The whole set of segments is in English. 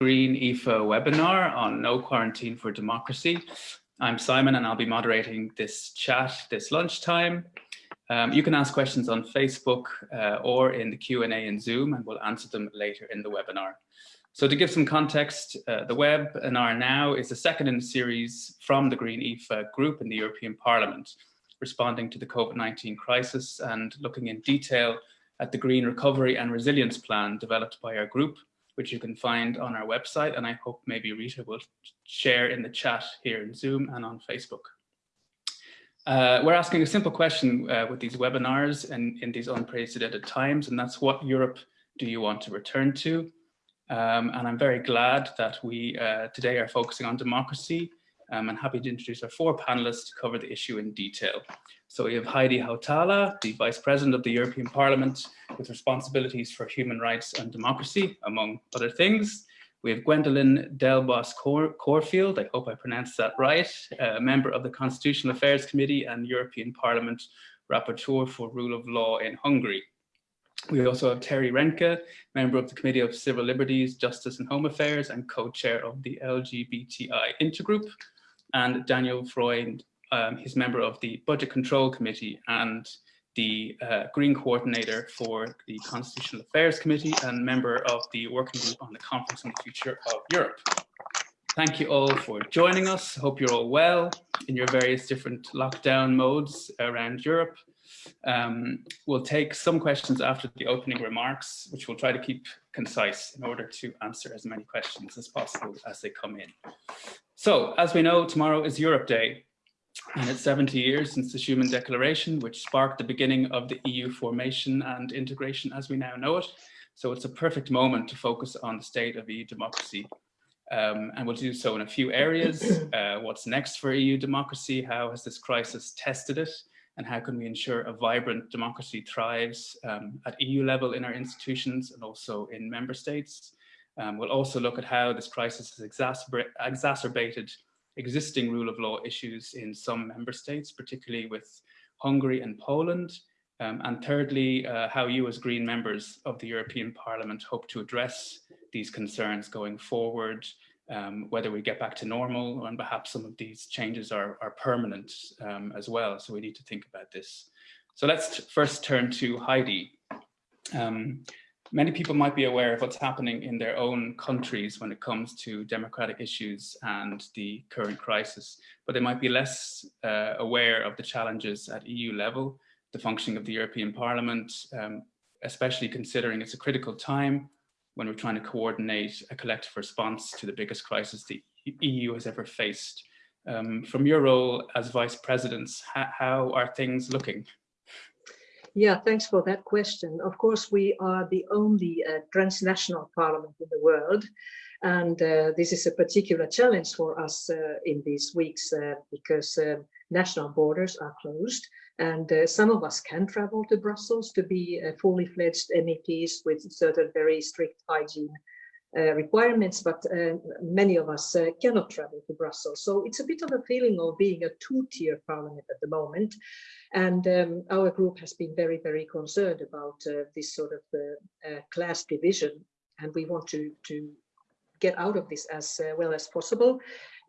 Green EFA webinar on no quarantine for democracy. I'm Simon and I'll be moderating this chat this lunchtime. Um, you can ask questions on Facebook uh, or in the Q&A in Zoom and we'll answer them later in the webinar. So to give some context, uh, the webinar now is the second in the series from the Green EFA group in the European Parliament, responding to the COVID-19 crisis and looking in detail at the Green Recovery and Resilience Plan developed by our group, which you can find on our website. And I hope maybe Rita will share in the chat here in Zoom and on Facebook. Uh, we're asking a simple question uh, with these webinars and in these unprecedented times, and that's what Europe do you want to return to? Um, and I'm very glad that we uh, today are focusing on democracy um, and happy to introduce our four panelists to cover the issue in detail. So we have Heidi Hautala, the Vice President of the European Parliament with responsibilities for human rights and democracy, among other things. We have Gwendoline Delbos Corfield, I hope I pronounced that right, a member of the Constitutional Affairs Committee and European Parliament Rapporteur for Rule of Law in Hungary. We also have Terry Reintke, member of the Committee of Civil Liberties, Justice and Home Affairs and co-chair of the LGBTI Intergroup and Daniel Freund, um, he's member of the Budget Control Committee and the uh, Green Coordinator for the Constitutional Affairs Committee and member of the Working Group on the Conference on the Future of Europe. Thank you all for joining us. Hope you're all well in your various different lockdown modes around Europe. Um, we'll take some questions after the opening remarks, which we'll try to keep concise in order to answer as many questions as possible as they come in. So, as we know, tomorrow is Europe Day, and it's 70 years since the Schuman Declaration, which sparked the beginning of the EU formation and integration as we now know it. So it's a perfect moment to focus on the state of EU democracy. Um, and we'll do so in a few areas. Uh, what's next for EU democracy? How has this crisis tested it? and how can we ensure a vibrant democracy thrives um, at EU level in our institutions and also in member states. Um, we'll also look at how this crisis has exacerbated existing rule of law issues in some member states, particularly with Hungary and Poland. Um, and thirdly, uh, how you as Green members of the European Parliament hope to address these concerns going forward um, whether we get back to normal and perhaps some of these changes are, are permanent um, as well. So we need to think about this. So let's first turn to Heidi. Many people might be aware of what's happening in their own countries when it comes to democratic issues and the current crisis, but they might be less uh, aware of the challenges at EU level, the functioning of the European Parliament, um, especially considering it's a critical time when we're trying to coordinate a collective response to the biggest crisis the EU has ever faced. Um, from your role as vice presidents, how are things looking? Yeah, thanks for that question. Of course, we are the only uh, transnational parliament in the world. And uh, this is a particular challenge for us uh, in these weeks uh, because uh, national borders are closed. And uh, some of us can travel to Brussels to be fully fledged MEPs with certain very strict hygiene requirements, but uh, many of us uh, cannot travel to Brussels. So it's a bit of a feeling of being a two-tier parliament at the moment. And um, our group has been very, very concerned about uh, this sort of class division. And we want to, to get out of this as well as possible.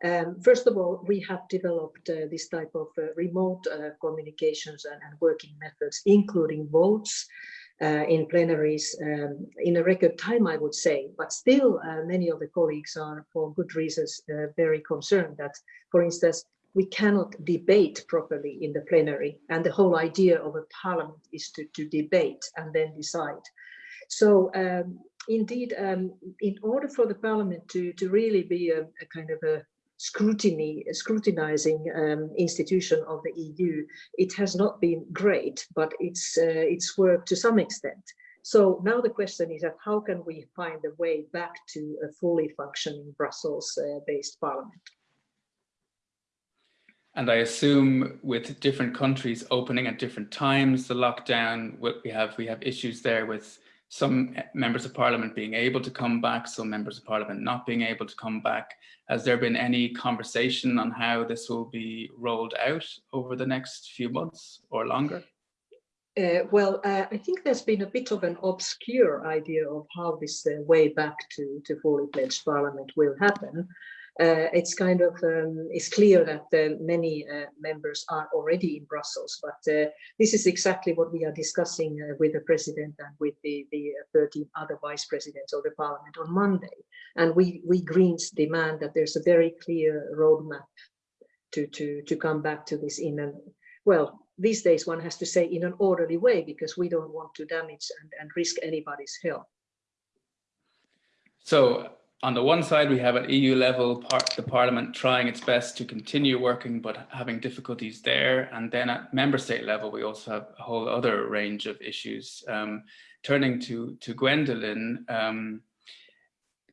Um, first of all, we have developed uh, this type of uh, remote uh, communications and, and, working methods, including votes uh, in plenaries um, in a record time, I would say. But still, uh, many of the colleagues are, for good reasons, uh, very concerned that, for instance, we cannot debate properly in the plenary. And the whole idea of a parliament is to, to debate and then decide. So um, indeed, um, in order for the parliament to, to really be a, a kind of a scrutiny, scrutinizing um, institution of the EU, it has not been great, but it's, uh, it's worked to some extent. So now the question is that how can we find a way back to a fully functioning Brussels-based uh, parliament? And I assume with different countries opening at different times, the lockdown, what we have we have issues there with some members of parliament being able to come back, some members of parliament not being able to come back. Has there been any conversation on how this will be rolled out over the next few months or longer? Uh, well, uh, I think there's been a bit of an obscure idea of how this uh, way back to, to fully fledged parliament will happen. Uh, it's kind of um, it's clear that uh, many uh, members are already in Brussels, but this is exactly what we are discussing with the president and with the, the 13 other vice presidents of the parliament on Monday. And we, we Greens demand that there's a very clear roadmap to, to, to come back to this in a, well, these days one has to say in an orderly way because we don't want to damage and, and risk anybody's health. So on the one side, we have at EU level, part, the Parliament trying its best to continue working, but having difficulties there. And then at member state level, we also have a whole other range of issues. Um, turning to, to Gwendoline, um,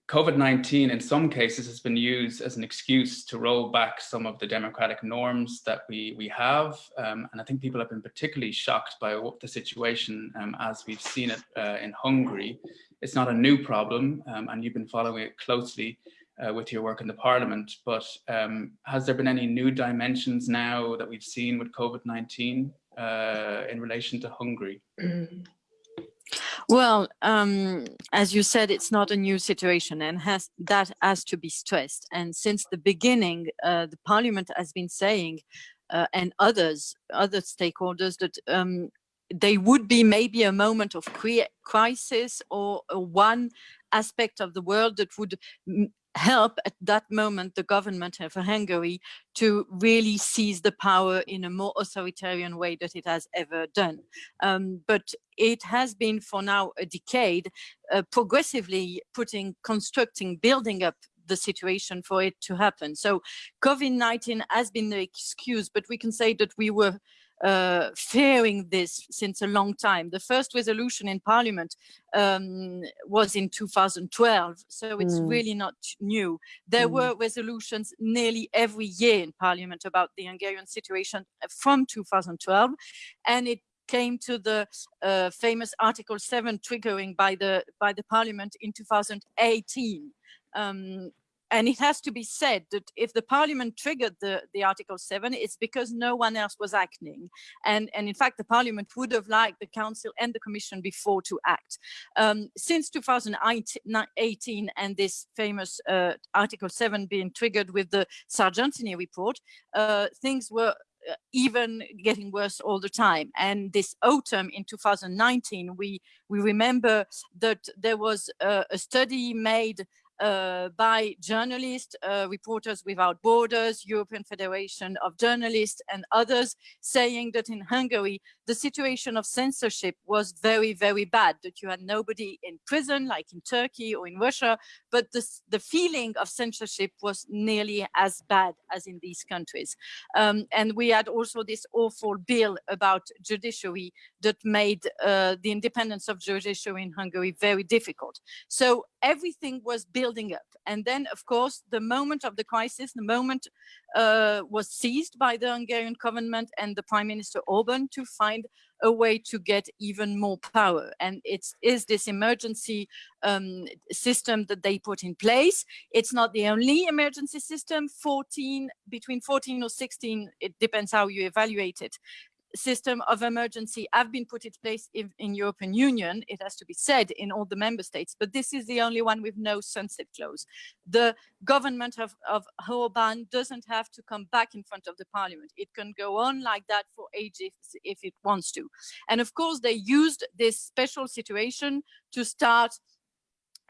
COVID-19 in some cases has been used as an excuse to roll back some of the democratic norms that we, we have. Um, and I think people have been particularly shocked by the situation um, as we've seen it uh, in Hungary. It's not a new problem um, and you've been following it closely uh, with your work in the parliament, but um, has there been any new dimensions now that we've seen with COVID-19 uh, in relation to Hungary? Well, um, as you said, it's not a new situation and has that has to be stressed. And since the beginning, uh, the parliament has been saying, uh, and others, other stakeholders, that um, they would be maybe a moment of crisis or one aspect of the world that would help at that moment the government of Hungary to really seize the power in a more authoritarian way that it has ever done. Um, but it has been for now a decade uh, progressively putting, constructing, building up the situation for it to happen. So COVID-19 has been the excuse, but we can say that we were uh, fearing this since a long time. The first resolution in parliament um, was in 2012, so it's mm. really not new. There mm. were resolutions nearly every year in parliament about the Hungarian situation from 2012, and it came to the uh, famous Article 7 triggering by the by the parliament in 2018. Um, and it has to be said that if the parliament triggered the, the article 7 it's because no one else was acting and and in fact the parliament would have liked the council and the commission before to act um, since 2018 and this famous uh, article 7 being triggered with the sargentini report uh, things were uh, even getting worse all the time. And this autumn in 2019, we we remember that there was a, a study made by journalists, uh, Reporters Without Borders, European Federation of Journalists and others saying that in Hungary, the situation of censorship was very, very bad, that you had nobody in prison like in Turkey or in Russia, but the feeling of censorship was nearly as bad as in these countries. Um, and we had also this awful bill about judiciary that made uh, the independence of judiciary in Hungary very difficult. So everything was building up. And then, of course, the moment of the crisis, the moment uh, was seized by the Hungarian government and the Prime Minister Orban to find a way to get even more power. And it is this emergency um, system that they put in place. It's not the only emergency system, 14, between 14 or 16, it depends how you evaluate it, system of emergency have been put in place in, in, European Union, it has to be said, in all the member states, but this is the only one with no sunset clause. The government of, of Orban doesn't have to come back in front of the parliament. It can go on like that for ages if it wants to. And of course, they used this special situation to start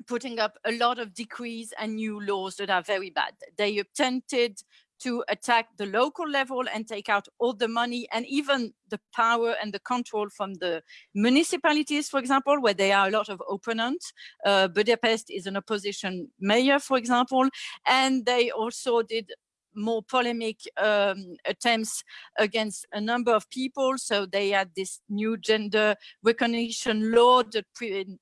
putting up a lot of decrees and new laws that are very bad. They attempted to attack the local level and take out all the money and even the power and the control from the municipalities, for example, where there are a lot of opponents. Uh, Budapest is an opposition mayor, for example, and they also did more polemic um, attempts against a number of people. So they had this new gender recognition law that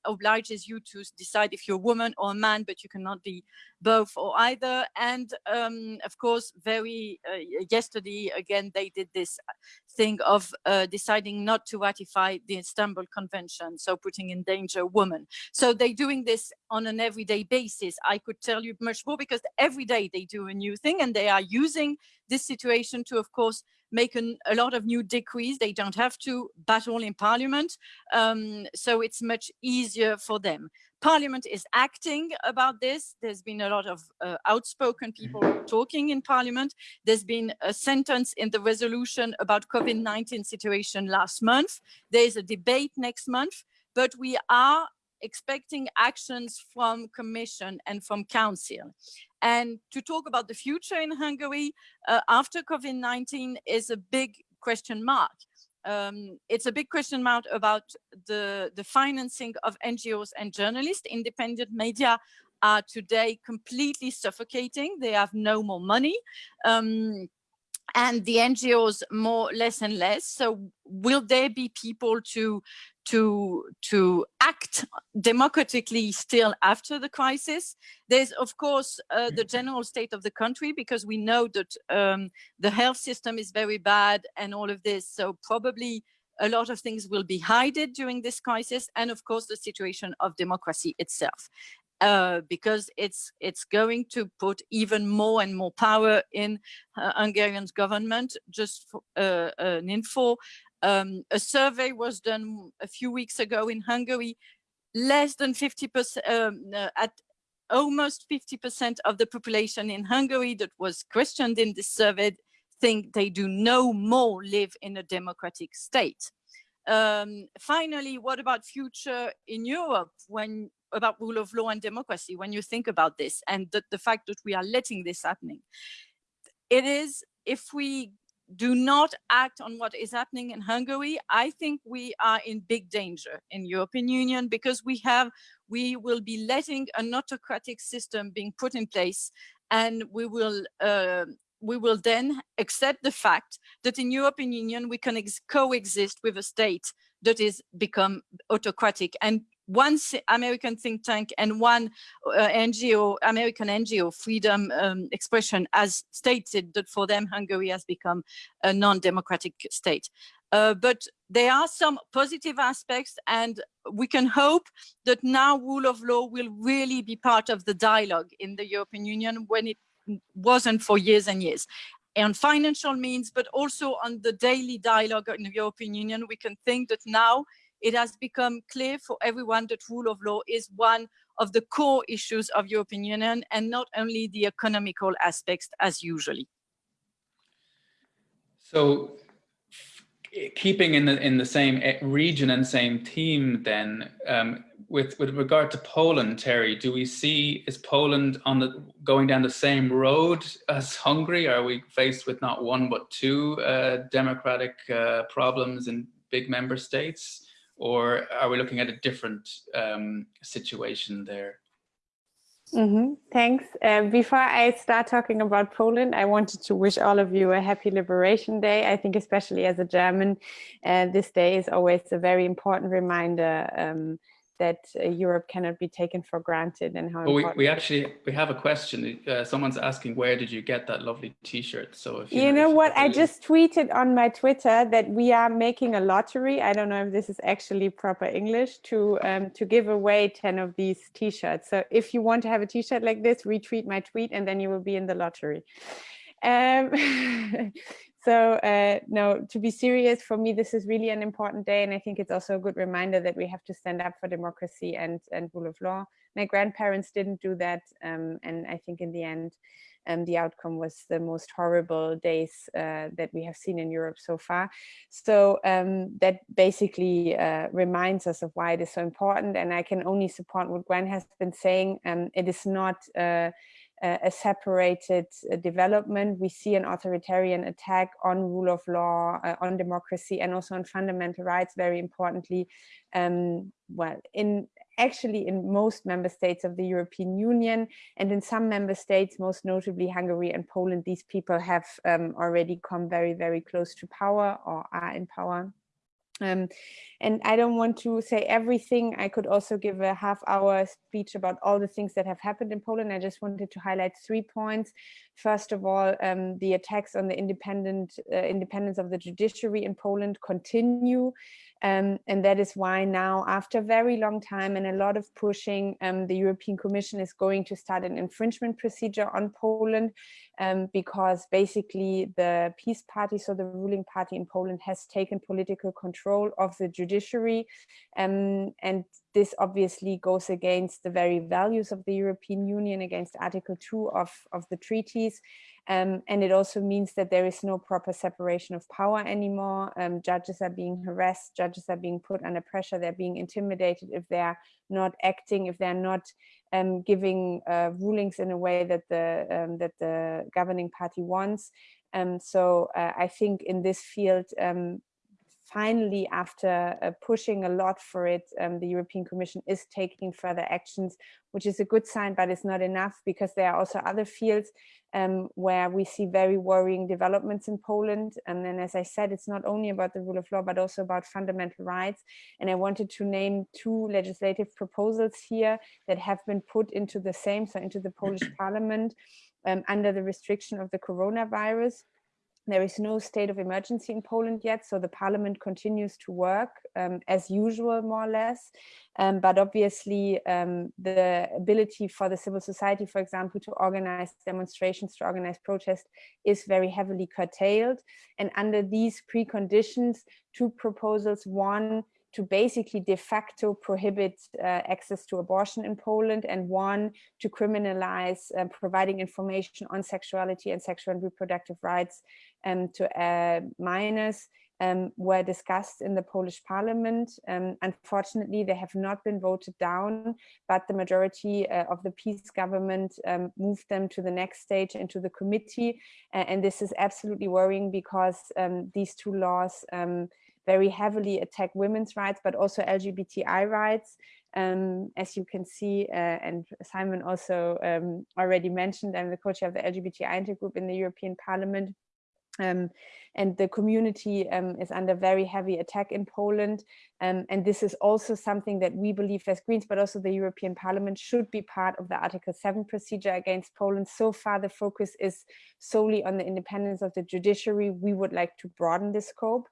obliges you to decide if you're a woman or a man, but you cannot be both or either. And um, of course, very uh, yesterday, again, they did this thing of uh, deciding not to ratify the Istanbul Convention, so putting in danger women. So they're doing this on an everyday basis. I could tell you much more because every day they do a new thing and they are using this situation to, of course, make an, a lot of new decrees. They don't have to battle in parliament. Um, so it's much easier for them. Parliament is acting about this. There's been a lot of uh, outspoken people talking in Parliament. There's been a sentence in the resolution about COVID-19 situation last month. There's a debate next month, but we are expecting actions from Commission and from Council. And to talk about the future in Hungary uh, after COVID-19 is a big question mark. Um, it's a big question mark about the, the financing of NGOs and journalists. Independent media are today completely suffocating. They have no more money. Um, and the NGOs more less and less. So will there be people to to to act democratically still after the crisis. There's of course uh, the general state of the country because we know that um, the health system is very bad and all of this. So probably a lot of things will be hidden during this crisis and of course the situation of democracy itself. Uh, because it's it's going to put even more and more power in uh, Hungarian government. Just for, uh, an info, um, a survey was done a few weeks ago in Hungary. Less than 50% um, uh, at almost 50% of the population in Hungary that was questioned in this survey think they do no more live in a democratic state. Um, finally, what about future in Europe when about rule of law and democracy when you think about this and the, the fact that we are letting this happening? It is if we do not act on what is happening in Hungary, I think we are in big danger in European Union because we have, we will be letting an autocratic system being put in place and we will uh, we will then accept the fact that in European Union we can coexist with a state that is become autocratic and one American think tank and one uh, NGO, American NGO, Freedom um, Expression, has stated that for them Hungary has become a non-democratic state. Uh, but there are some positive aspects and we can hope that now rule of law will really be part of the dialogue in the European Union when it wasn't for years and years on financial means, but also on the daily dialogue in the European Union, we can think that now it has become clear for everyone that rule of law is one of the core issues of European Union and not only the economical aspects as usually. So keeping in the in the same eh, region and same team then um, with with regard to Poland Terry do we see is Poland on the going down the same road as Hungary are we faced with not one but two uh, democratic uh, problems in big member states or are we looking at a different um, situation there? Mm -hmm. Thanks. Uh, before I start talking about Poland, I wanted to wish all of you a happy Liberation Day. I think especially as a German, uh, this day is always a very important reminder um, that uh, Europe cannot be taken for granted and how well, we, we actually we have a question. Uh, someone's asking where did you get that lovely t-shirt? So if you, you know, know what? I just tweeted on my Twitter that we are making a lottery. I don't know if this is actually proper English to um, to give away 10 of these t-shirts. So if you want to have a t-shirt like this retweet my tweet and then you will be in the lottery. Um, So uh, no, to be serious, for me, this is really an important day. And I think it's also a good reminder that we have to stand up for democracy and, and rule of law. My grandparents didn't do that. Um, and I think in the end, um, the outcome was the most horrible days uh, that we have seen in Europe so far. So um, that basically uh, reminds us of why it is so important. And I can only support what Gwen has been saying. Um, it is not uh, a separated uh, development. We see an authoritarian attack on rule of law, uh, on democracy, and also on fundamental rights, very importantly, um, well, in actually in most member states of the European Union and in some member states, most notably Hungary and Poland, these people have um, already come very, very close to power or are in power. Um, and I don't want to say everything. I could also give a half hour speech about all the things that have happened in Poland. I just wanted to highlight three points. First of all, um, the attacks on the independent uh, independence of the judiciary in Poland continue. Um, and that is why now, after a very long time and a lot of pushing, um, the European Commission is going to start an infringement procedure on Poland um, because basically the PiS party, so the ruling party in Poland has taken political control of the judiciary. Um, and this obviously goes against the very values of the European Union, against Article 2 of, of the treaties. Um, and it also means that there is no proper separation of power anymore. Um, judges are being harassed, judges are being put under pressure, they're being intimidated if they're not acting, if they're not um, giving uh, rulings in a way that the, um, that the governing party wants. Um, so uh, I think in this field, um, finally, after uh, pushing a lot for it, um, the European Commission is taking further actions, which is a good sign, but it's not enough because there are also other fields um, where we see very worrying developments in Poland. And then, as I said, it's not only about the rule of law, but also about fundamental rights. And I wanted to name two legislative proposals here that have been put into the same, so into the Polish parliament um, under the restriction of the coronavirus. There is no state of emergency in Poland yet, so the parliament continues to work um, as usual, more or less. Um, but obviously, um, the ability for the civil society, for example, to organize demonstrations, to organize protests is very heavily curtailed. And under these preconditions, two proposals, one to basically de facto prohibit uh, access to abortion in Poland and one to criminalize uh, providing information on sexuality and sexual and reproductive rights um, to uh, minors um, were discussed in the Polish parliament. Um, unfortunately, they have not been voted down, but the majority uh, of the PiS government um, moved them to the next stage into the committee. and this is absolutely worrying because um, these two laws um, very heavily attack women's rights, but also LGBTI rights. Um, as you can see, uh, and Simon also um, already mentioned, I'm the co-chair of the LGBTI intergroup in the European Parliament. Um, and the community um, is under very heavy attack in Poland. Um, and this is also something that we believe as Greens, but also the European Parliament should be part of the Article 7 procedure against Poland. So far, the focus is solely on the independence of the judiciary. We would like to broaden the scope.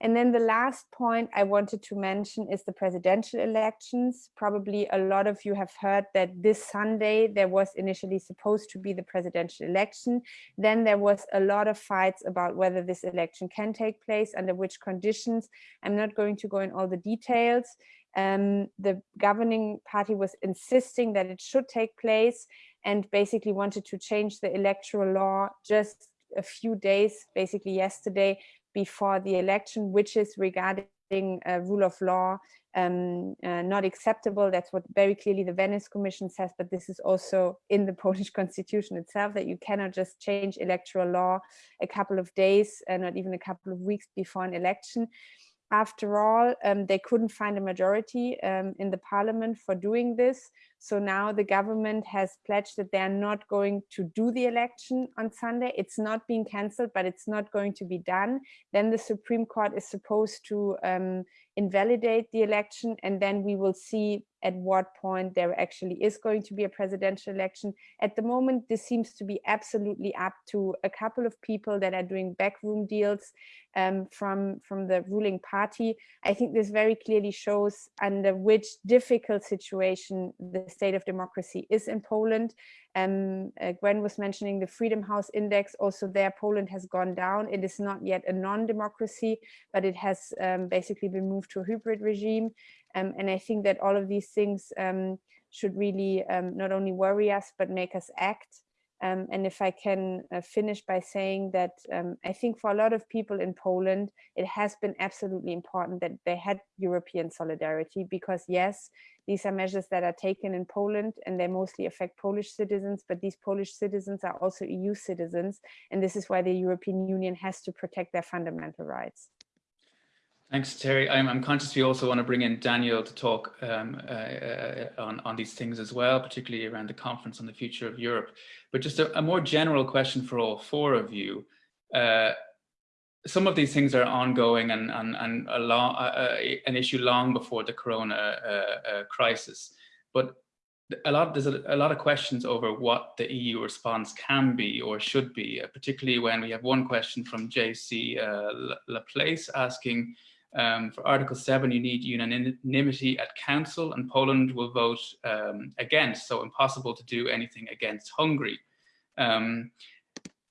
And then the last point I wanted to mention is the presidential elections. Probably a lot of you have heard that this Sunday there was initially supposed to be the presidential election. Then there was a lot of fights about whether this election can take place, under which conditions. I'm not going to go in all the details. Um, the governing party was insisting that it should take place and basically wanted to change the electoral law just a few days, basically yesterday, before the election, which is regarding uh, rule of law um, uh, not acceptable. That's what very clearly the Venice Commission says, but this is also in the Polish constitution itself, that you cannot just change electoral law a couple of days, and uh, not even a couple of weeks before an election after all, um, they couldn't find a majority um, in the parliament for doing this. So now the government has pledged that they're not going to do the election on Sunday. It's not being cancelled, but it's not going to be done. Then the Supreme Court is supposed to um, invalidate the election, and then we will see at what point there actually is going to be a presidential election. At the moment, this seems to be absolutely up to a couple of people that are doing backroom deals um, from, from the ruling party. I think this very clearly shows under which difficult situation the state of democracy is in Poland. Um, uh, Gwen was mentioning the Freedom House Index. Also there, Poland has gone down. It is not yet a non-democracy, but it has um, basically been moved to a hybrid regime. Um, and I think that all of these things um, should really um, not only worry us, but make us act. Um, and if I can uh, finish by saying that um, I think for a lot of people in Poland, it has been absolutely important that they had European solidarity because yes, these are measures that are taken in Poland and they mostly affect Polish citizens, but these Polish citizens are also EU citizens. And this is why the European Union has to protect their fundamental rights. Thanks, Terry. I'm, I'm, conscious we also want to bring in Daniel to talk um, uh, uh, on, on these things as well, particularly around the conference on the future of Europe. But just a, a more general question for all four of you. Uh, some of these things are ongoing and, and, and a long, uh, uh an issue long before the corona uh, crisis. But a lot there's a, a, lot of questions over what the EU response can be or should be, particularly when we have one question from JC Laplace asking, Um, for Article 7, you need unanimity at Council, and Poland will vote um, against, so impossible to do anything against Hungary. Um,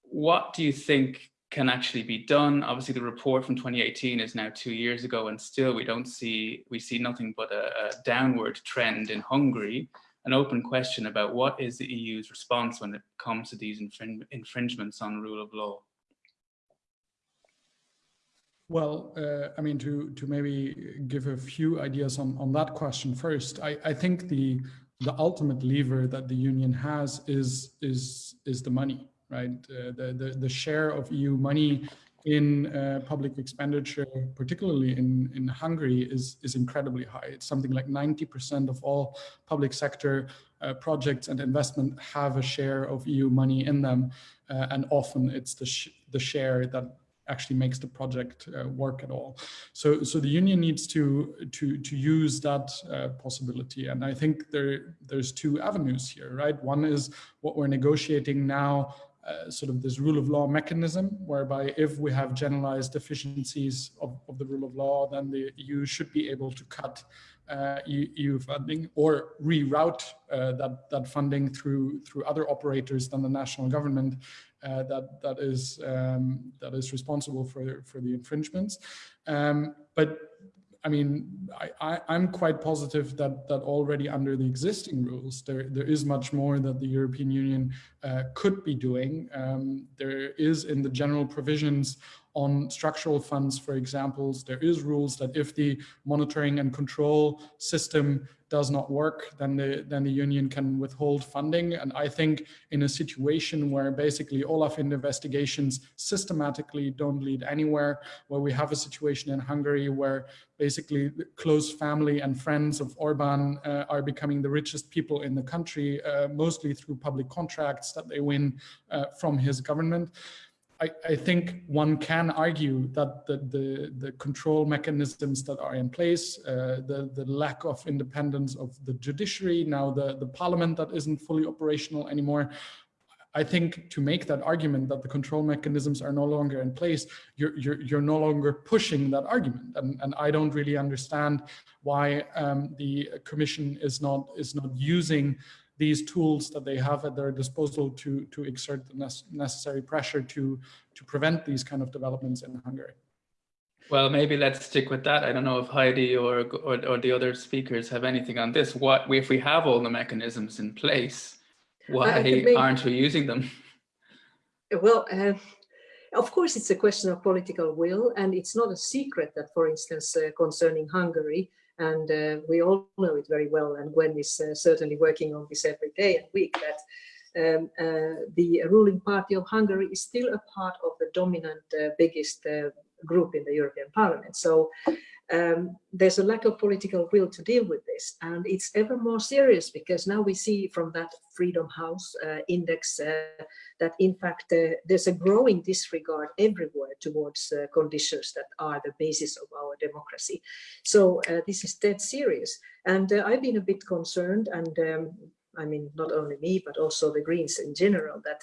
what do you think can actually be done? Obviously, the report from 2018 is now two years ago, and still we don't see, we see nothing but a, a downward trend in Hungary. An open question about what is the EU's response when it comes to these infring infringements on rule of law? Well, uh, I mean, to to maybe give a few ideas on on that question first, I I think the the ultimate lever that the union has is is is the money, right? Uh, the the the share of EU money in uh, public expenditure, particularly in in Hungary, is is incredibly high. It's something like 90% of all public sector uh, projects and investment have a share of EU money in them, uh, and often it's the sh the share that actually makes the project uh, work at all. So, so the union needs to to to use that uh, possibility, and I think there there's two avenues here, right? One is what we're negotiating now. Uh, sort of this rule of law mechanism whereby if we have generalized deficiencies of, of the rule of law then the EU should be able to cut EU funding or reroute uh, that that funding through through other operators than the national government uh, that that is um, that is responsible for for the infringements. Um, but I mean, I, am quite positive that that already under the existing rules, there there is much more that the European Union uh, could be doing. Um, there is in the general provisions on structural funds, for examples, there is rules that if the monitoring and control system does not work, then the, then the union can withhold funding. And I think in a situation where basically Olaf investigations systematically don't lead anywhere, where we have a situation in Hungary where basically close family and friends of Orban uh, are becoming the richest people in the country, uh, mostly through public contracts that they win uh, from his government. I, I, think one can argue that the, the, the, control mechanisms that are in place, uh, the, the lack of independence of the judiciary, now the, the parliament that isn't fully operational anymore, I think to make that argument that the control mechanisms are no longer in place, you're, you're, you're no longer pushing that argument. And, and I don't really understand why um, the commission is not, is not using these tools that they have at their disposal to, to exert the necessary pressure to, to prevent these kind of developments in Hungary. Well, maybe let's stick with that. I don't know if Heidi or, or, or the other speakers have anything on this. What if we have all the mechanisms in place, why make, aren't we using them? Well, uh, of course, it's a question of political will, and it's not a secret that, for instance, uh, concerning Hungary, and uh, we all know it very well, and Gwen is uh, certainly working on this every day and week, that um, uh, the ruling party of Hungary is still a part of the dominant uh, biggest uh, group in the European Parliament. So um, there's a lack of political will to deal with this and it's ever more serious because now we see from that Freedom House uh, index uh, that in fact uh, there's a growing disregard everywhere towards uh, conditions that are the basis of our democracy. So uh, this is dead serious and uh, I've been a bit concerned and um, I mean not only me but also the Greens in general that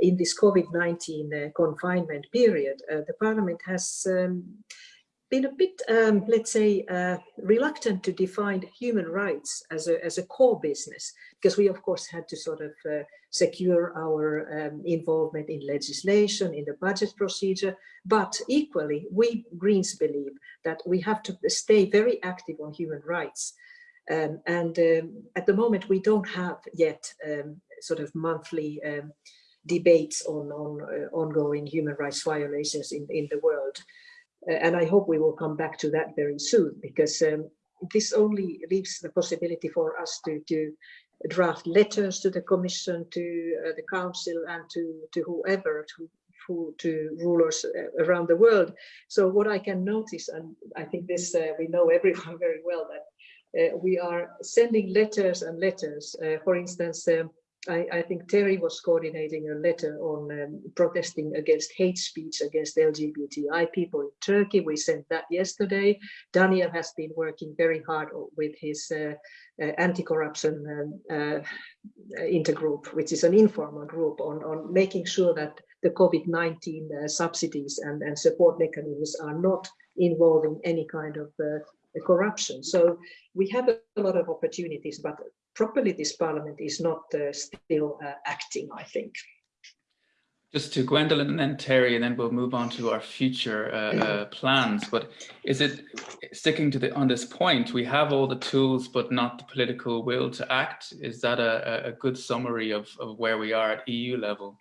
in this COVID-19 confinement period the parliament has um, been a bit, um, let's say, uh, reluctant to define human rights as a, as a core business, because we, of course, had to sort of uh, secure our um, involvement in legislation, in the budget procedure. But equally, we Greens believe that we have to stay very active on human rights. Um, and um, at the moment, we don't have yet um, sort of monthly um, debates on, on uh, ongoing human rights violations in, in the world. Uh, and I hope we will come back to that very soon because um, this only leaves the possibility for us to, to draft letters to the Commission, to uh, the Council and to, to whoever, to, to rulers uh, around the world. So what I can notice, and I think this uh, we know everyone very well, that uh, we are sending letters and letters. Uh, for instance, um, I, I, think Terry was coordinating a letter on um, protesting against hate speech against LGBTI people in Turkey. We sent that yesterday. Daniel has been working very hard with his uh, uh, anti-corruption um, uh, intergroup, which is an informal group on, on making sure that the COVID-19 uh, subsidies and, and support mechanisms are not involving any kind of uh, corruption. So we have a lot of opportunities, but properly this parliament is not uh, still uh, acting, I think. Just to Gwendoline and then Terry, and then we'll move on to our future uh, uh, plans. But is it sticking to the on this point? We have all the tools, but not the political will to act. Is that a, a good summary of, of where we are at EU level?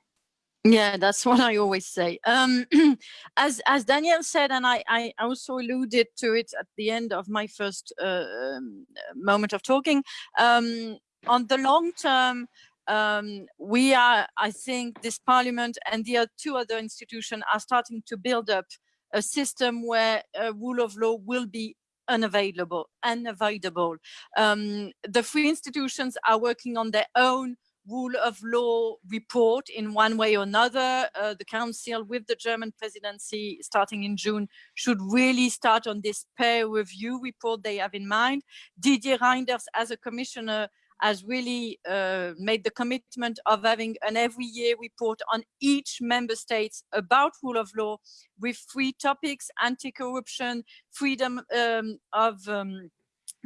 Yeah, that's what I always say. Um, as as Daniel said, and I, I also alluded to it at the end of my first uh, um, moment of talking. Um, on the long term, um, we are, I think, this parliament and the two other institutions are starting to build up a system where rule of law will be unavailable, unavoidable. Um, the three institutions are working on their own rule of law report in one way or another. Uh, the council with the German presidency starting in June should really start on this peer review report they have in mind. Didier Reynders as a commissioner has really uh, made the commitment of having an every year report on each member states about rule of law with three topics, anti-corruption, freedom um, of um,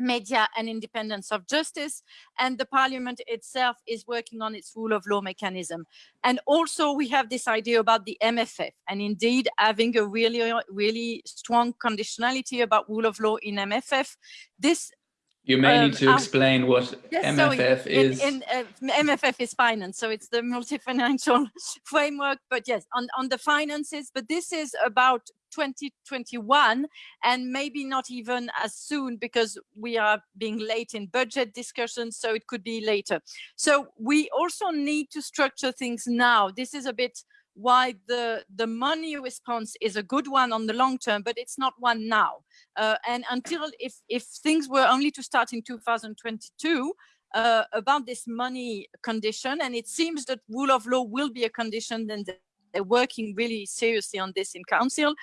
media and independence of justice and the parliament itself is working on its rule of law mechanism. And also we have this idea about the mff and indeed having a really really strong conditionality about rule of law in mff this you may um, need to explain what yes, MFF is. In, in, uh, MFF is finance, so it's the multi-financial framework. But yes, on, on the finances, but this is about 2021 and maybe not even as soon because we are being late in budget discussions, so it could be later. So we also need to structure things now. This is a bit why the the money response is a good one on the long term but it's not one now uh, and until if if things were only to start in 2022 uh, about this money condition and it seems that rule of law will be a condition then they're working really seriously on this in council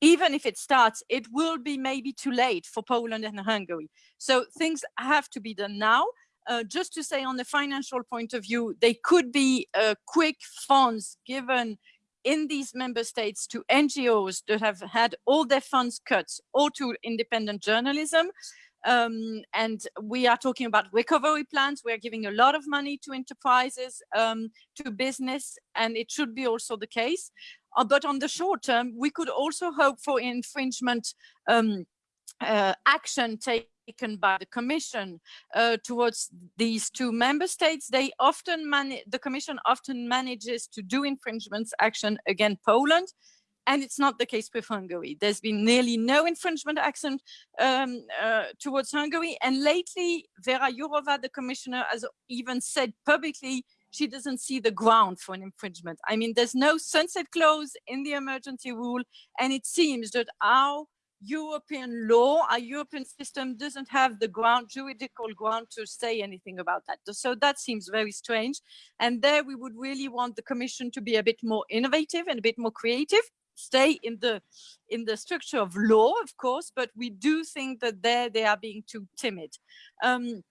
even if it starts, it will be maybe too late for Poland and Hungary. So things have to be done now. Uh, just to say on the financial point of view, they could be uh, quick funds given in these member states to NGOs that have had all their funds cut or to independent journalism. Um, and we are talking about recovery plans. We're giving a lot of money to enterprises, um, to business, and it should be also the case. Uh, but on the short term, we could also hope for infringement um, uh, action taken taken by the Commission uh, towards these two member states. They often the Commission often manages to do infringements action against Poland. And it's not the case with Hungary. There's been nearly no infringement action um, uh, towards Hungary. And lately, Vera Jourova, the commissioner, has even said publicly she doesn't see the ground for an infringement. I mean, there's no sunset clause in the emergency rule, and it seems that our European law, our European system doesn't have the ground, juridical ground to say anything about that. So that seems very strange. And there we would really want the Commission to be a bit more innovative and a bit more creative, stay in the in the structure of law, of course, but we do think that there they are being too timid. Um,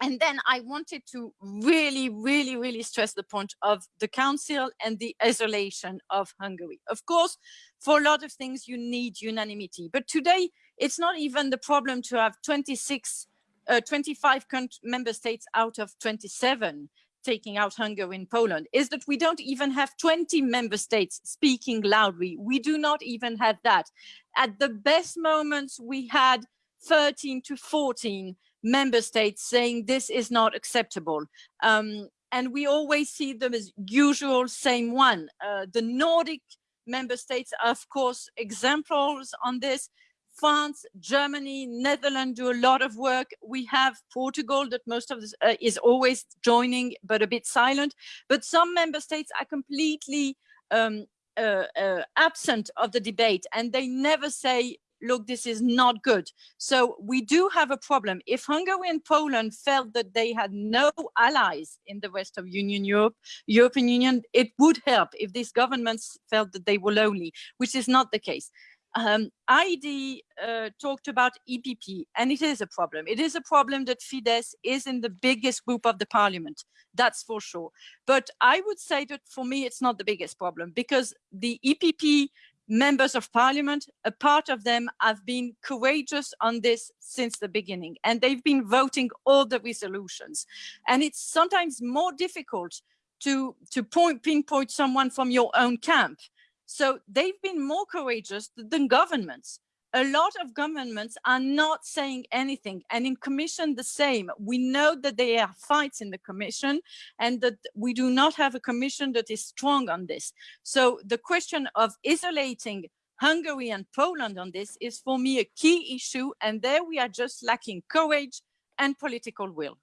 and then I wanted to really, really, really stress the point of the council and the isolation of Hungary. Of course, for a lot of things, you need unanimity. But today, it's not even the problem to have 26, uh, 25 member states out of 27 taking out Hungary in Poland, is that we don't even have 20 member states speaking loudly. We do not even have that. At the best moments, we had 13 to 14 member states saying this is not acceptable. Um, and we always see them as usual same one. Uh, the Nordic member states are, of course, examples on this. France, Germany, Netherlands do a lot of work. We have Portugal that most of this uh, is always joining, but a bit silent. But some member states are completely um, uh, uh, absent of the debate and they never say look, this is not good. So we do have a problem. If Hungary and Poland felt that they had no allies in the rest of Union Europe, European Union, it would help if these governments felt that they were lonely, which is not the case. Um, Heidi uh, talked about EPP, and it is a problem. It is a problem that Fidesz is in the biggest group of the parliament. That's for sure. But I would say that for me, it's not the biggest problem because the EPP members of parliament, a part of them have been courageous on this since the beginning, and they've been voting all the resolutions. And it's sometimes more difficult to, to point, pinpoint someone from your own camp. So they've been more courageous than governments a lot of governments are not saying anything and in commission the same we know that there are fights in the commission and that we do not have a commission that is strong on this so the question of isolating hungary and poland on this is for me a key issue and there we are just lacking courage and political will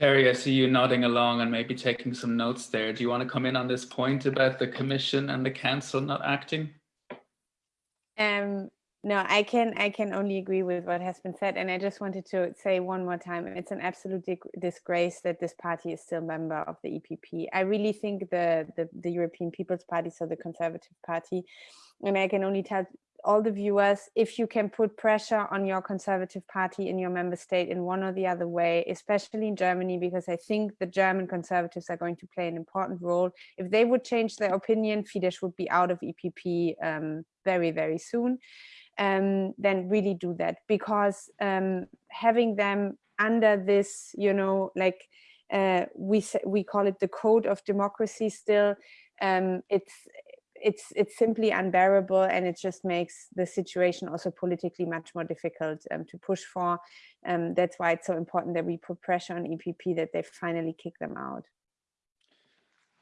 Terry, I see you nodding along and maybe taking some notes there. Do you want to come in on this point about the Commission and the Council not acting? Um, no, I can I can only agree with what has been said, and I just wanted to say one more time: it's an absolute disgrace that this party is still member of the EPP. I really think the, the the European People's Party, so the Conservative Party, and I can only tell all the viewers if you can put pressure on your conservative party in your member state in one or the other way especially in germany because i think the german conservatives are going to play an important role. If they would change their opinion fidesz would be out of epp um, very very soon. Um, then really do that because um, having them under this you know like uh, we we call it the code of democracy still um, it's it's it's simply unbearable and it just makes the situation also politically much more difficult um, to push for. Um, that's why it's so important that we put pressure on EPP that they finally kick them out.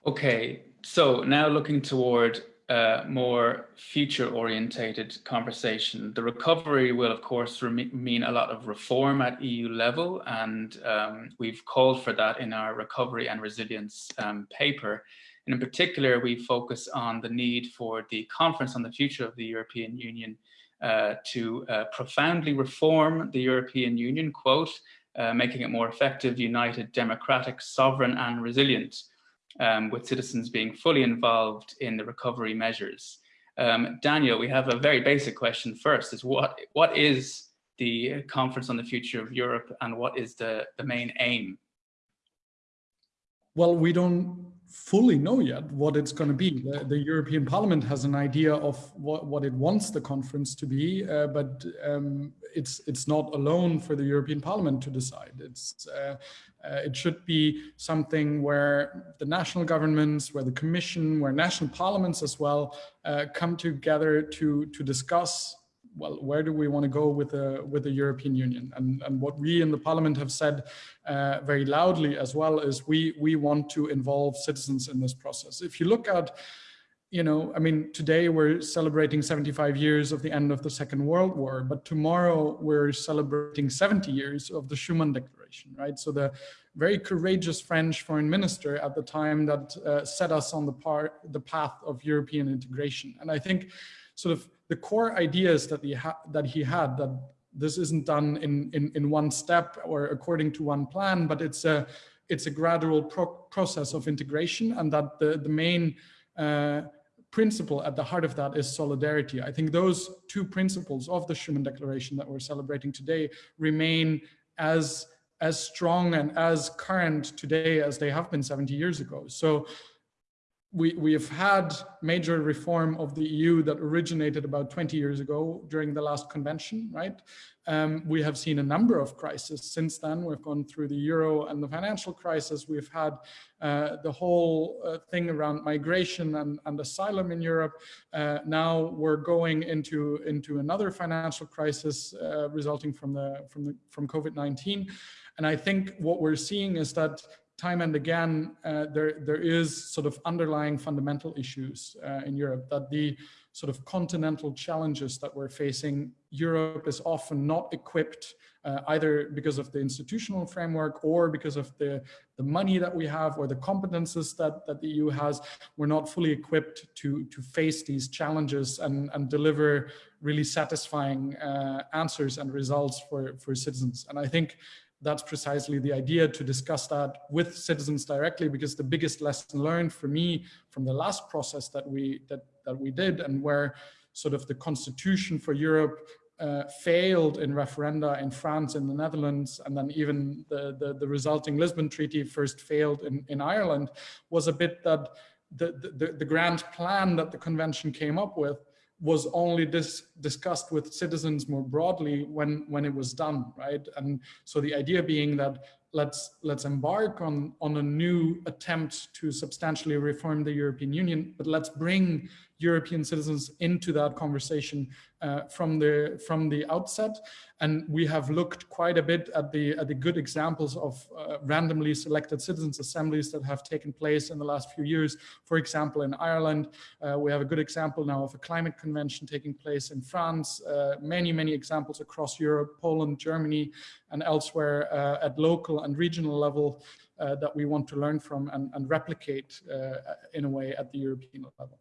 Okay, so now looking toward a more future orientated conversation. The recovery will, of course, mean a lot of reform at EU level, and um, we've called for that in our recovery and resilience um, paper. And in particular, we focus on the need for the Conference on the Future of the European Union uh, to uh, profoundly reform the European Union, quote, uh, making it more effective, united, democratic, sovereign and resilient, um, with citizens being fully involved in the recovery measures. Um, Daniel, we have a very basic question first, is what, what is the Conference on the Future of Europe and what is the, the main aim? Well, we don't fully know yet what it's going to be. The, the, European Parliament has an idea of what, what it wants the conference to be, uh, but um, it's it's not alone for the European Parliament to decide. It's uh, uh, it should be something where the national governments, where the Commission, where national parliaments as well uh, come together to to discuss well, where do we want to go with the with the European Union? And, and what we in the Parliament have said uh, very loudly as well is we we want to involve citizens in this process. If you look at, you know, I mean, today we're celebrating 75 years of the end of the Second World War, but tomorrow we're celebrating 70 years of the Schuman Declaration, right? So the very courageous French foreign minister at the time that uh, set us on the part the path of European integration, and I think sort of the core ideas that he, that he had that this isn't done in, in, in one step or according to one plan, but it's a, it's a gradual pro process of integration and that the, the main uh, principle at the heart of that is solidarity. I think those two principles of the Schuman Declaration that we're celebrating today remain as as strong and as current today as they have been 70 years ago. So we, we have had major reform of the EU that originated about 20 years ago during the last convention, right? Um, we have seen a number of crises since then. We've gone through the euro and the financial crisis. We've had uh, the whole uh, thing around migration and, and asylum in Europe. Uh, now we're going into, into another financial crisis uh, resulting from, the, from, the, from COVID-19. And I think what we're seeing is that time and again, uh, there, there is sort of underlying fundamental issues uh, in Europe that the sort of continental challenges that we're facing, Europe is often not equipped uh, either because of the institutional framework or because of the, the money that we have or the competences that, that the EU has, we're not fully equipped to, to face these challenges and, and deliver really satisfying uh, answers and results for, for citizens. And I think that's precisely the idea to discuss that with citizens directly because the biggest lesson learned for me from the last process that we that that we did and where sort of the constitution for Europe uh, failed in referenda in France in the Netherlands, and then even the, the, the resulting Lisbon Treaty first failed in, in Ireland, was a bit that the, the, the grand plan that the convention came up with was only dis discussed with citizens more broadly when when it was done right? And so the idea being that let's let's embark on on a new attempt to substantially reform the European Union, but let's bring European citizens into that conversation uh, from the from the outset. And we have looked quite a bit at the at the good examples of uh, randomly selected citizens assemblies that have taken place in the last few years. For example, in Ireland, uh, we have a good example now of a climate convention taking place in France. Uh, many many examples across Europe, Poland, Germany, and elsewhere uh, at local and regional level. Uh, that we want to learn from and, and replicate in a way at the European level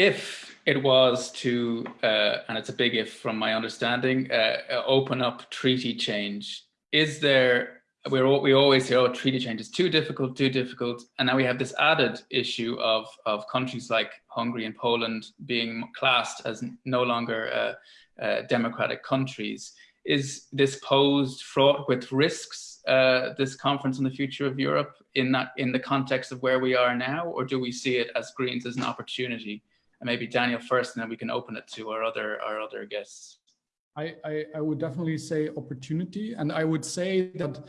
if it was to, uh, and it's a big if from my understanding, uh, open up treaty change, is there, we're, we always hear, oh, treaty change is too difficult, too difficult. And now we have this added issue of, of countries like Hungary and Poland being classed as no longer uh, uh, democratic countries. Is this posed fraught with risks, uh, this conference on the future of Europe in that in the context of where we are now, or do we see it as Greens as an opportunity? And maybe Daniel first, and then we can open it to our other our other guests. I, I, I would definitely say opportunity, and I would say that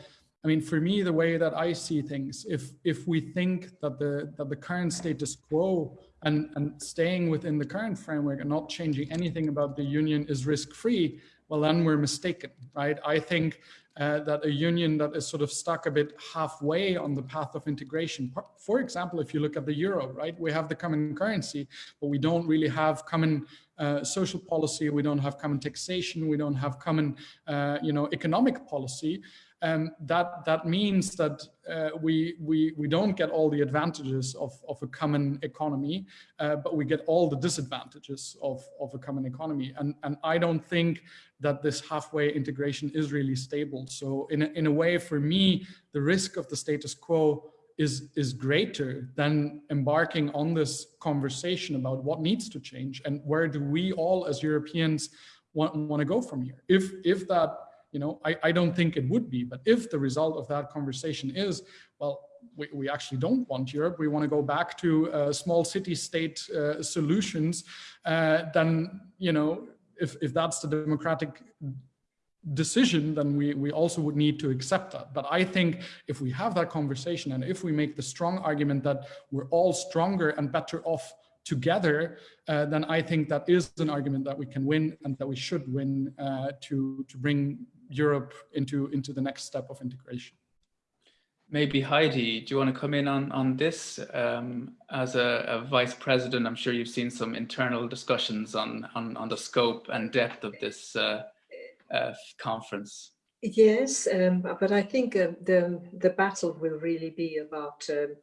I mean, for me, the way that I see things, if if we think that the that the current status quo and and staying within the current framework and not changing anything about the union is risk free, well, then we're mistaken, right? I think uh, that a union that is sort of stuck a bit halfway on the path of integration. For example, if you look at the euro, right, we have the common currency, but we don't really have common uh, social policy, we don't have common taxation, we don't have common, uh, you know, economic policy um, that that means that uh, we we we don't get all the advantages of of a common economy, uh, but we get all the disadvantages of of a common economy. And and I don't think that this halfway integration is really stable. So in a, in a way, for me, the risk of the status quo is is greater than embarking on this conversation about what needs to change and where do we all as Europeans want, want to go from here. If if that you know, I, I don't think it would be, but if the result of that conversation is, well, we, we actually don't want Europe, we want to go back to uh, small city state uh, solutions, uh, then, you know, if, if that's the democratic decision, then we, we also would need to accept that. But I think if we have that conversation and if we make the strong argument that we're all stronger and better off together, uh, then I think that is an argument that we can win and that we should win uh, to, to bring Europe into, into the next step of integration. Maybe Heidi, do you want to come in on, on this? Um, as a, a, vice president, I'm sure you've seen some internal discussions on, on, on the scope and depth of this uh, uh, conference. Yes, um, but I think uh, the, the battle will really be about um,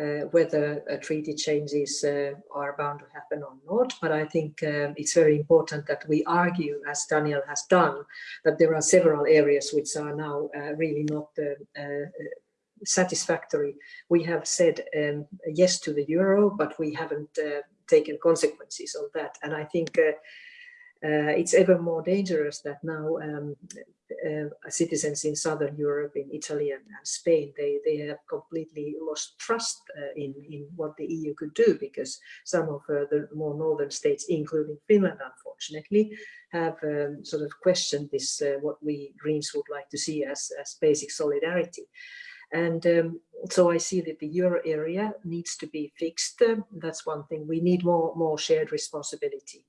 uh, whether treaty changes uh, are bound to happen or not. But I think um, it's very important that we argue, as Daniel has done, that there are several areas which are now uh, really not satisfactory. We have said um, yes to the euro, but we haven't uh, taken consequences of that. And I think uh, uh, it's ever more dangerous that now um, uh, citizens in Southern Europe, in Italy and, Spain, they, they have completely lost trust uh, in, in what the EU could do because some of uh, the more northern states, including Finland, unfortunately, have um, sort of questioned this, uh, what we Greens would like to see as, as basic solidarity. And um, so I see that the euro area needs to be fixed. that's one thing. We need more, more shared responsibility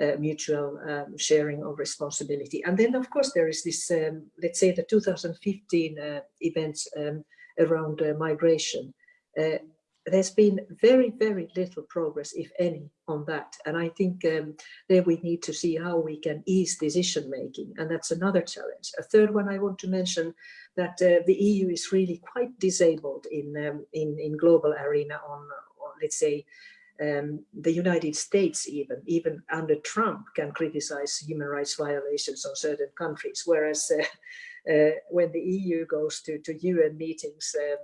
uh, mutual um, sharing of responsibility. And then, of course, there is this, um, let's say the 2015 uh, events um, around uh, migration. Uh, there's been very, very little progress, if any, on that. And I think um, there we need to see how we can ease decision making. And that's another challenge. A third one I want to mention that uh, the EU is really quite disabled in, um, in, in global arena on, on let's say, um, the United States even, even under Trump, can criticize human rights violations on certain countries, whereas uh, uh, when the EU goes to, to UN meetings, uh,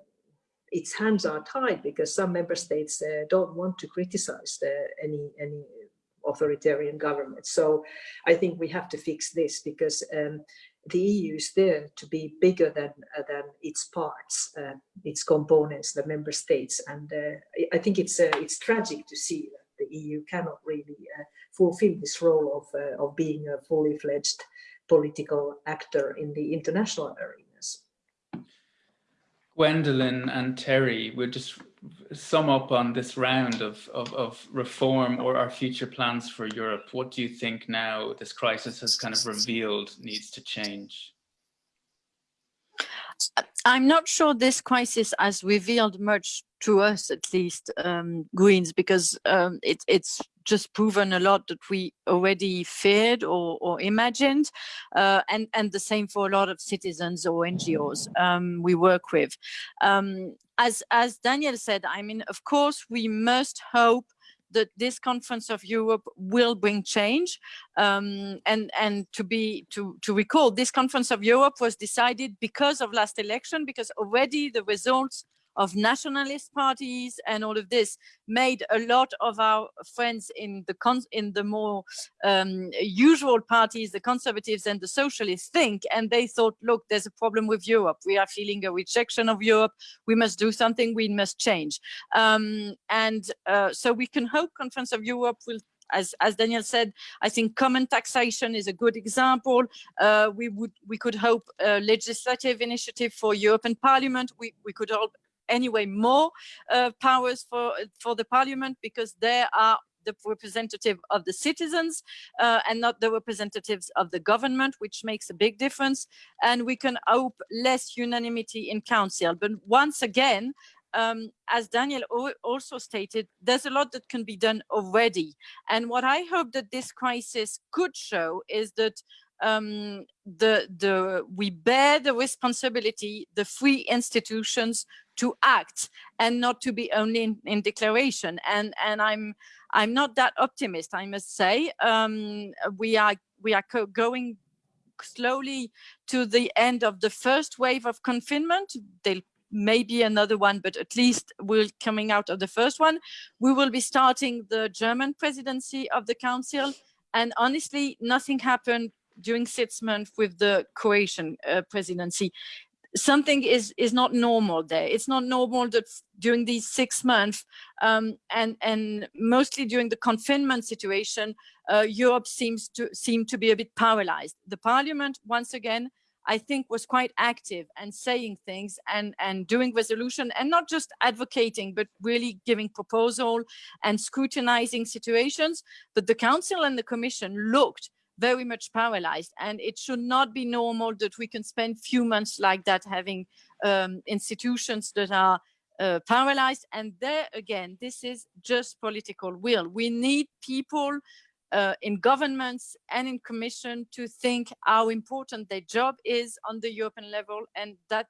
its hands are tied because some member states uh, don't want to criticize any, any authoritarian government. So I think we have to fix this because um, the EU is there to be bigger than uh, than its parts, uh, its components, the member states, and uh, I think it's uh, it's tragic to see that the EU cannot really uh, fulfill this role of of being a fully fledged political actor in the international arenas. Gwendoline and Terry, we're just sum up on this round of, of, of, reform or our future plans for Europe. What do you think now this crisis has kind of revealed needs to change? I'm not sure this crisis has revealed much to us, at least, um, Greens, because um, it, it's just proven a lot that we already feared or, or imagined, uh, and, and the same for a lot of citizens or NGOs um, we work with. Um, as, as Daniel said, I mean, of course, we must hope that this conference of Europe will bring change. Um, and and to be to to recall, this conference of Europe was decided because of last election, because already the results of nationalist parties and all of this made a lot of our friends in the in the more um, usual parties, the conservatives and the socialists think, and they thought, look, there's a problem with Europe. We are feeling a rejection of Europe. We must do something. We must change. Um, and uh, so we can hope Conference of Europe will as, as Daniel said, I think common taxation is a good example. Uh, we would we could hope a legislative initiative for European Parliament. We we could hope anyway more uh, powers for for the parliament because they are the representative of the citizens uh, and not the representatives of the government, which makes a big difference. And we can hope less unanimity in council. But once again, um, as Daniel also stated, there's a lot that can be done already. And what I hope that this crisis could show is that um, the, the, we bear the responsibility, the free institutions to act and not to be only in, in declaration. And, and I'm, I'm not that optimist, I must say. Um, we are, we are going slowly to the end of the first wave of confinement. There'll maybe another one, but at least we're coming out of the first one. We will be starting the German presidency of the council. And honestly, nothing happened during six months with the Croatian uh, presidency. Something is is not normal there. It's not normal that during these six months um, and and mostly during the confinement situation uh, europe seems to seem to be a bit paralyzed. The parliament once again i think was quite active and saying things and and doing resolution and not just advocating but really giving proposal and scrutinizing situations. But the council and the commission looked very much paralyzed. And it should not be normal that we can spend few months like that having um, institutions that are uh, paralyzed. And there again this is just political will. We need people uh, in governments and in commission to think how important their job is on the European level and that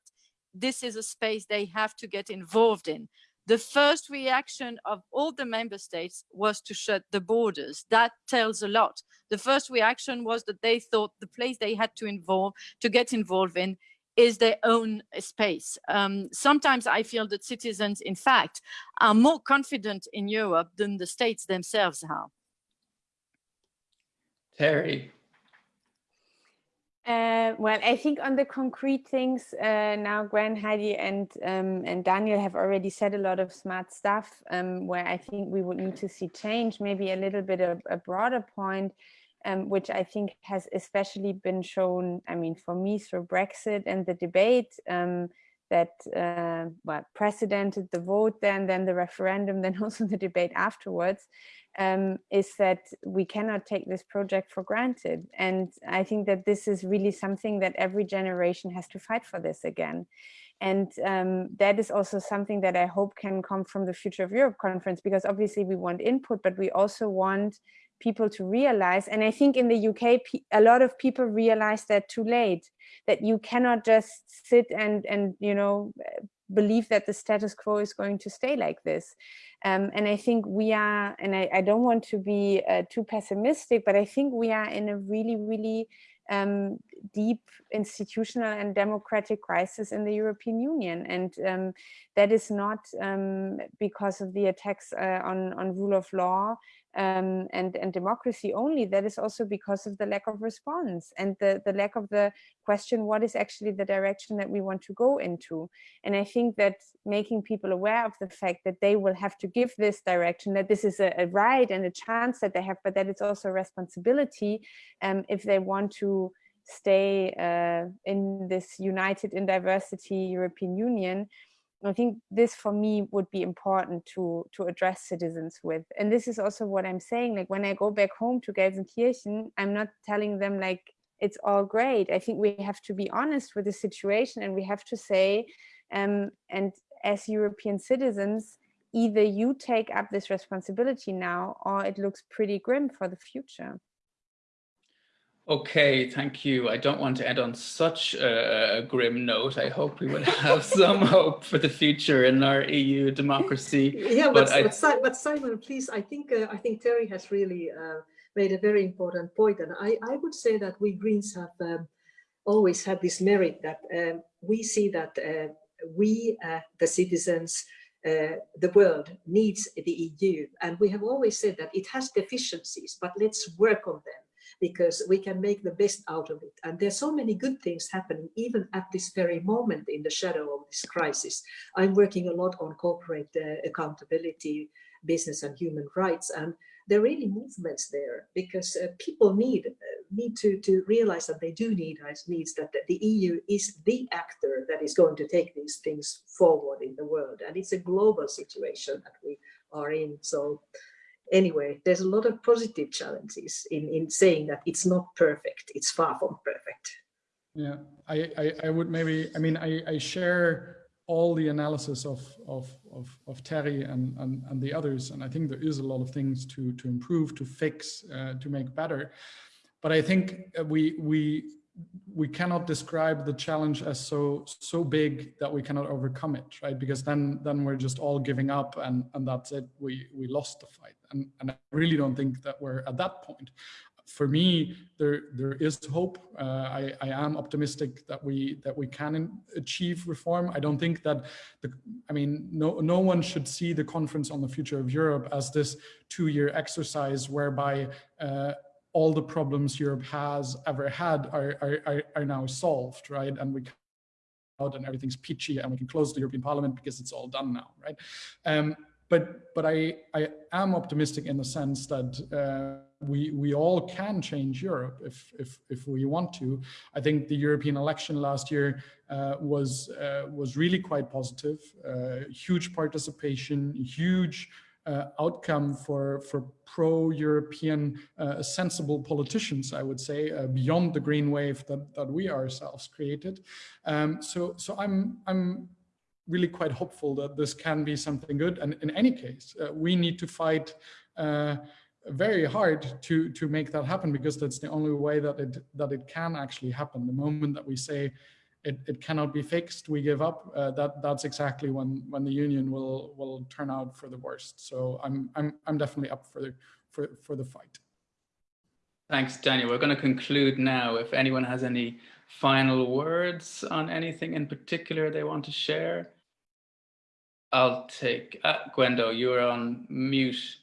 this is a space they have to get involved in the first reaction of all the member states was to shut the borders. That tells a lot. The first reaction was that they thought the place they had to involve, to get involved in, is their own space. Um, sometimes I feel that citizens, in fact, are more confident in Europe than the states themselves are. Terry, uh, well, I think on the concrete things uh, now, Gwen, Heidi, and um, and Daniel have already said a lot of smart stuff. Um, where I think we would need to see change, maybe a little bit of a broader point, um, which I think has especially been shown. I mean, for me through Brexit and the debate um, that uh, well precedented the vote, then then the referendum, then also the debate afterwards um, is that we cannot take this project for granted. And I think that this is really something that every generation has to fight for this again. And um, that is also something that I hope can come from the Future of Europe conference, because obviously we want input, but we also want people to realize, and I think in the UK, a lot of people realize that too late, that you cannot just sit and, and you know, believe that the status quo is going to stay like this. Um, and I think we are, and I, I don't want to be uh, too pessimistic, but I think we are in a really, really um, deep institutional and democratic crisis in the European Union. And um, that is not um, because of the attacks uh, on, on rule of law um, and, and democracy only, that is also because of the lack of response and the, the lack of the question, what is actually the direction that we want to go into? And I think that making people aware of the fact that they will have to give this direction, that this is a, a right and a chance that they have, but that it's also a responsibility um, if they want to stay uh, in this united in diversity European Union, I think this for me would be important to to address citizens with. And this is also what I'm saying, like when I go back home to Gelsenkirchen, I'm not telling them like it's all great. I think we have to be honest with the situation and we have to say, um, and as European citizens, either you take up this responsibility now or it looks pretty grim for the future. Okay, thank you. I don't want to end on such a, grim note. I hope we will have some hope for the future in our EU democracy. Yeah, but, but, I, but Simon, please, I think uh, I think Terry has really uh, made a very important point, and I I would say that we Greens have um, always had this merit that um, we see that uh, we, uh, the citizens, uh, the world needs the EU, and we have always said that it has deficiencies, but let's work on them because we can make the best out of it. And there's so many good things happening even at this very moment in the shadow of this crisis. I'm working a lot on corporate uh, accountability, business and human rights. And there are really movements there because uh, people need uh, need to to realize that they do need needs that the EU is the actor that is going to take these things forward in the world and it's a global situation that we are in so anyway, there's a lot of positive challenges in, in saying that it's not perfect. It's far from perfect. Yeah, I, I, I would maybe, I mean, I, I share all the analysis of, of, of, of Terry and, and, and the others. And I think there is a lot of things to, to improve, to fix, uh, to make better. But I think we, we, we cannot describe the challenge as so so big that we cannot overcome it right because then then we're just all giving up and and that's it we we lost the fight and and i really don't think that we're at that point for me there there is hope uh, i i am optimistic that we that we can achieve reform i don't think that the i mean no no one should see the conference on the future of europe as this two-year exercise whereby uh, all the problems Europe has ever had are, are, are, now solved, right? And we out and everything's peachy and we can close the European Parliament because it's all done now, right? Um, but but I, I am optimistic in the sense that uh, we we all can change Europe if if if we want to. I think the European election last year uh, was uh, was really quite positive, uh, huge participation, huge uh, outcome for, for pro-European uh, sensible politicians, I would say, beyond the green wave that, that we ourselves created. Um, so so I'm, I'm really quite hopeful that this can be something good. And in any case, uh, we need to fight uh, very hard to, to make that happen because that's the only way that it, that it can actually happen. The moment that we say, it, it cannot be fixed, we give up, uh, that that's exactly when when the union will will turn out for the worst. So I'm I'm I'm definitely up for the for for the fight. Thanks, Daniel. We're going to conclude now. If anyone has any final words on anything in particular they want to share, I'll take uh, Gwendo. You're on mute.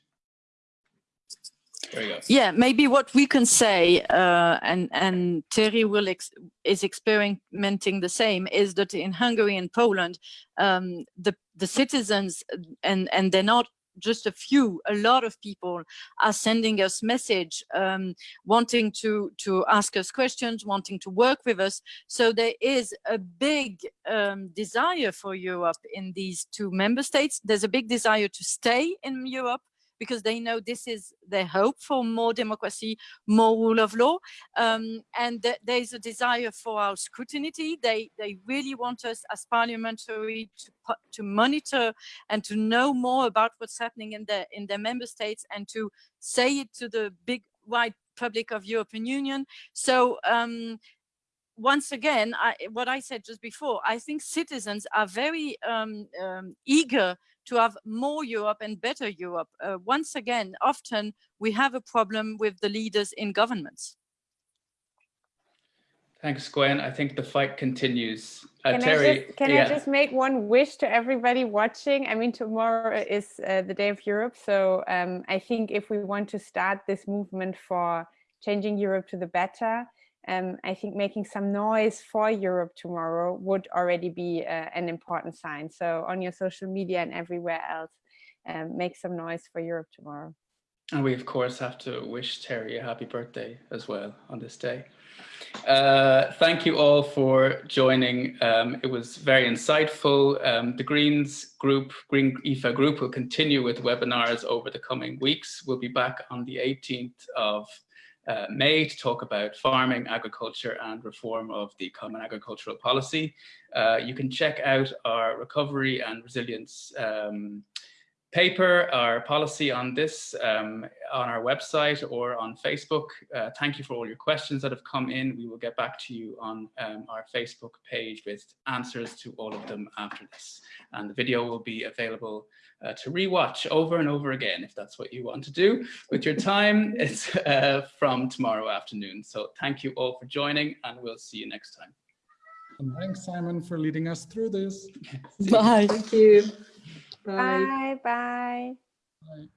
Yeah, maybe what we can say, uh, and and Terry will ex is experimenting the same, is that in Hungary and Poland, um, the the citizens and and they're not just a few, a lot of people are sending us message, um, wanting to to ask us questions, wanting to work with us. So there is a big um, desire for Europe in these two member states. There's a big desire to stay in Europe because they know this is their hope for more democracy, more rule of law. Um, and th there is a desire for our scrutiny. They, they really want us as parliamentary to, to monitor and to know more about what's happening in their, in their member states and to say it to the big wide public of European Union. So um, once again, I, what I said just before, I think citizens are very um, um, eager to have more Europe and better Europe. Uh, once again, often we have a problem with the leaders in governments. Thanks, Gwen. I think the fight continues. Uh, Can, Terry, I just, can yeah. I just make one wish to everybody watching? I mean, tomorrow is uh, the Day of Europe. So um, I think if we want to start this movement for changing Europe to the better, um, I think making some noise for Europe tomorrow would already be uh, an important sign. So on your social media and everywhere else, um, make some noise for Europe tomorrow. And we, of course, have to wish Terry a happy birthday as well on this day. Uh, thank you all for joining. Um, it was very insightful. Um, the Greens group, Green EFA group will continue with webinars over the coming weeks. We'll be back on the 18th of uh, May to talk about farming, agriculture and reform of the Common Agricultural Policy. Uh, you can check out our recovery and resilience um, paper, our policy on this um, on our website or on Facebook. Uh, thank you for all your questions that have come in. We will get back to you on um, our Facebook page with answers to all of them after this. And the video will be available uh, to rewatch over and over again if that's what you want to do with your time. It's uh, from tomorrow afternoon. So thank you all for joining and we'll see you next time. And thanks, Simon, for leading us through this. Bye. Thank you. Bye, bye. Bye.